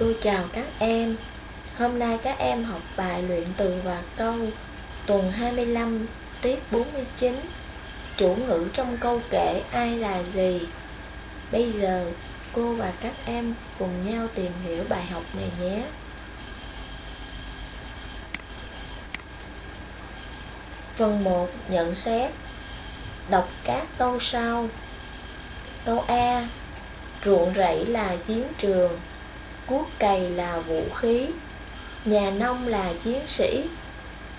Cô chào các em. Hôm nay các em học bài luyện từ và câu Tuần 25 tiết 49 Chủ ngữ trong câu kể ai là gì? Bây giờ, cô và các em cùng nhau tìm hiểu bài học này nhé. Phần 1 nhận xét. Đọc các câu sau. Câu A, Ruộng rẫy là chiến trường. Cuốc cày là vũ khí. Nhà nông là chiến sĩ.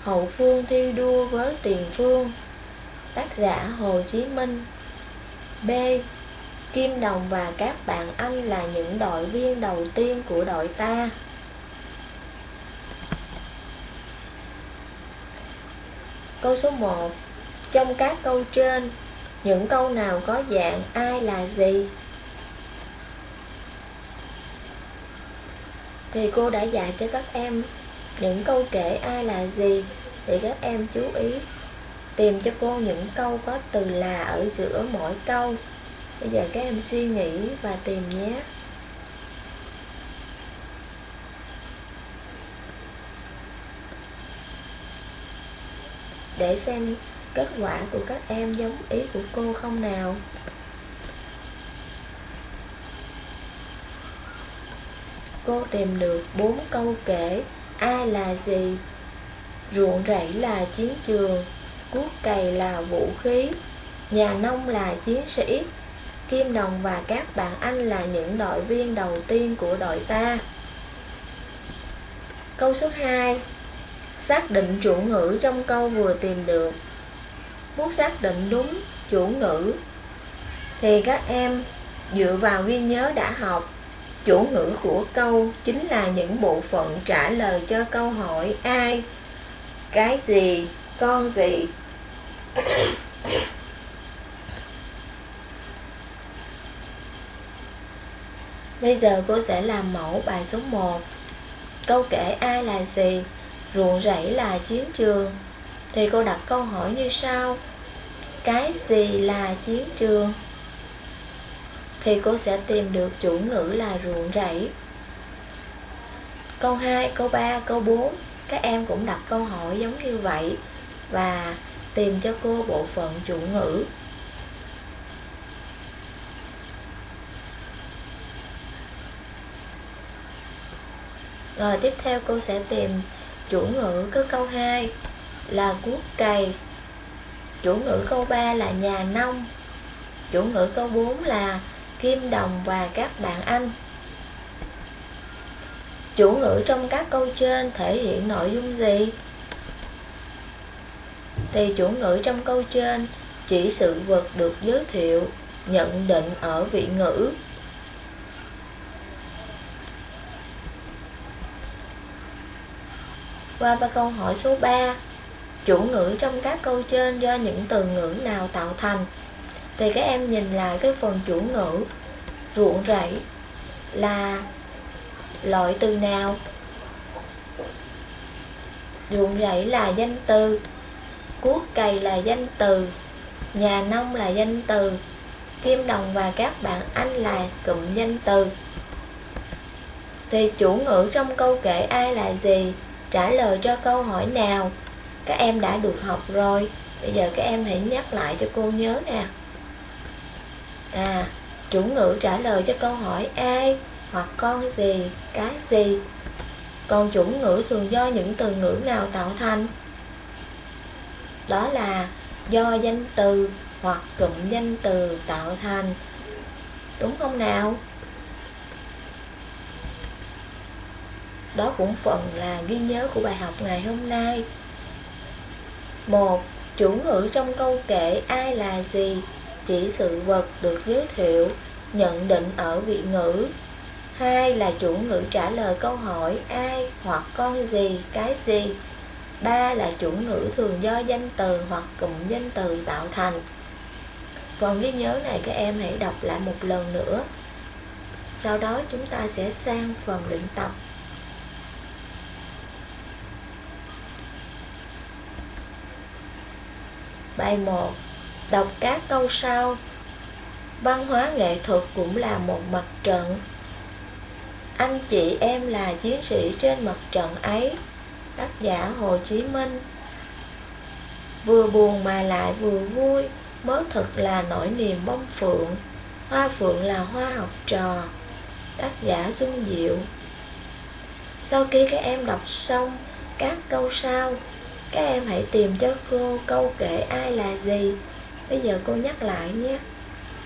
Hậu phương thi đua với tiền phương. Tác giả Hồ Chí Minh. B. Kim Đồng và các bạn anh là những đội viên đầu tiên của đội ta. Câu số 1 Trong các câu trên, Những câu nào có dạng ai là gì? Thì cô đã dạy cho các em những câu kể ai là gì Thì các em chú ý. Tìm cho cô những câu có từ là ở giữa mỗi câu. Bây giờ các em suy nghĩ và tìm nhé. Để xem kết quả của các em giống ý của cô không nào. Cô tìm được bốn câu kể ai là gì? Ruộng rẫy là chiến trường, cuốc cày là vũ khí, nhà nông là chiến sĩ. Kim đồng và các bạn anh là những đội viên đầu tiên của đội ta. Câu số 2 Xác định chủ ngữ trong câu vừa tìm được. Muốn xác định đúng chủ ngữ, Thì các em dựa vào ghi nhớ đã học. Chủ ngữ của câu chính là những bộ phận trả lời cho câu hỏi ai, cái gì, con gì. Bây giờ cô sẽ làm mẫu bài số 1 Câu kể ai là gì ruộng rẫy là chiến trường. Thì cô đặt câu hỏi như sau. Cái gì là chiến trường? Thì cô sẽ tìm được chủ ngữ là ruộng rẫy. Câu 2, câu 3, câu 4 các em cũng đặt câu hỏi giống như vậy và tìm cho cô bộ phận chủ ngữ. Rồi tiếp theo cô sẽ tìm chủ ngữ có câu 2 là cuốc cày. Chủ ngữ câu 3 là nhà nông. Chủ ngữ câu 4 là kim đồng và các bạn anh. Chủ ngữ trong các câu trên thể hiện nội dung gì? Thì chủ ngữ trong câu trên chỉ sự vật được giới thiệu, nhận định ở vị ngữ. Qua ba câu hỏi số 3 Chủ ngữ trong các câu trên do những từ ngữ nào tạo thành? Thì các em nhìn lại cái phần chủ ngữ Ruộng rẫy là loại từ nào? Ruộng rẫy là danh từ, Cuốc cày là danh từ, Nhà nông là danh từ, Kim đồng và các bạn anh là cụm danh từ. Thì chủ ngữ trong câu kể ai là gì? Trả lời cho câu hỏi nào? Các em đã được học rồi. Bây giờ các em hãy nhắc lại cho cô nhớ nè à chủ ngữ trả lời cho câu hỏi ai hoặc con gì, cái gì? Còn chủ ngữ thường do những từ ngữ nào tạo thành? Đó là do danh từ hoặc cụm danh từ tạo thành. Đúng không nào? Đó cũng phần là ghi nhớ của bài học ngày hôm nay. Một, Chủ ngữ trong câu kể ai là gì? Chỉ sự vật được giới thiệu Nhận định ở vị ngữ. Hai là chủ ngữ trả lời câu hỏi ai hoặc con gì, cái gì. Ba là chủ ngữ thường do danh từ hoặc cụm danh từ tạo thành. Phần ghi nhớ này các em hãy đọc lại một lần nữa. Sau đó chúng ta sẽ sang phần luyện tập. Bài 1 Đọc các câu sau. Văn hóa nghệ thuật cũng là một mặt trận. Anh chị em là chiến sĩ trên mặt trận ấy, Tác giả Hồ Chí Minh. Vừa buồn mà lại vừa vui, Mới thật là nỗi niềm bông phượng. Hoa phượng là hoa học trò, Tác giả Xuân Diệu. Sau khi các em đọc xong các câu sau, Các em hãy tìm cho cô câu kể ai là gì. Bây giờ cô nhắc lại nhé.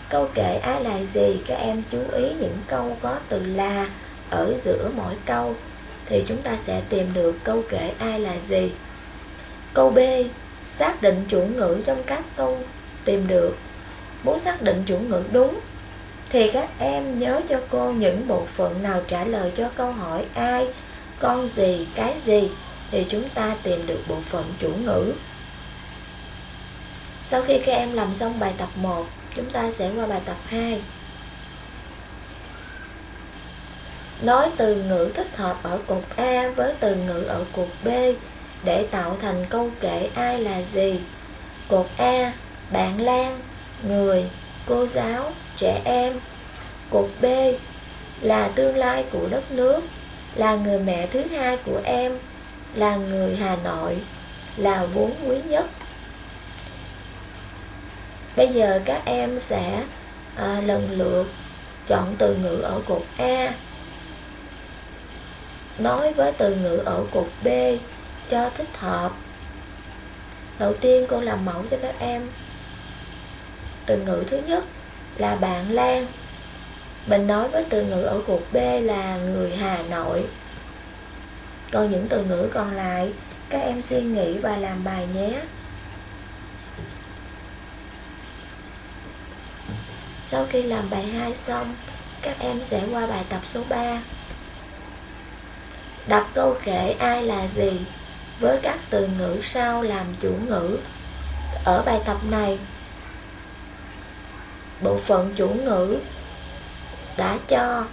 Câu kể ai là gì? Các em chú ý những câu có từ là Ở giữa mỗi câu. Thì chúng ta sẽ tìm được câu kể ai là gì? Câu B Xác định chủ ngữ trong các câu tìm được. Muốn xác định chủ ngữ đúng Thì các em nhớ cho cô những bộ phận nào trả lời cho câu hỏi ai Con gì, cái gì Thì chúng ta tìm được bộ phận chủ ngữ. Sau khi các em làm xong bài tập 1 Chúng ta sẽ qua bài tập 2 Nói từ ngữ thích hợp ở cột A với từ ngữ ở cột B để tạo thành câu kể ai là gì. Cột A, bạn Lan, người, cô giáo, trẻ em. Cột B là tương lai của đất nước, là người mẹ thứ hai của em, là người Hà Nội, là vốn quý nhất. Bây giờ các em sẽ à, lần lượt chọn từ ngữ ở cột A. Nói với từ ngữ ở cột B cho thích hợp. Đầu tiên cô làm mẫu cho các em. Từ ngữ thứ nhất là bạn Lan. Mình nói với từ ngữ ở cột B là người Hà Nội. Còn những từ ngữ còn lại các em suy nghĩ và làm bài nhé. Sau khi làm bài 2 xong các em sẽ qua bài tập số 3 đọc câu kể ai là gì với các từ ngữ sau làm chủ ngữ. Ở bài tập này, bộ phận chủ ngữ đã cho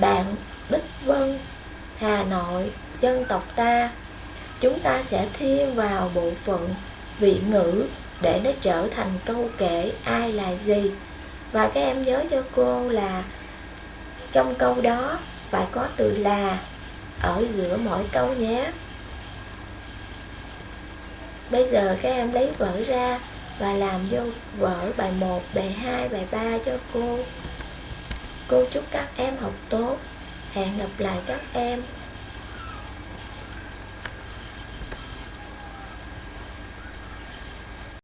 bạn Bích Vân, Hà Nội, dân tộc ta. Chúng ta sẽ thêm vào bộ phận vị ngữ để nó trở thành câu kể ai là gì. Và các em nhớ cho cô là trong câu đó phải có từ là ở giữa mỗi câu nhé. Bây giờ các em lấy vở ra và làm vô vở bài 1, bài 2, bài 3 cho cô. Cô chúc các em học tốt. Hẹn gặp lại các em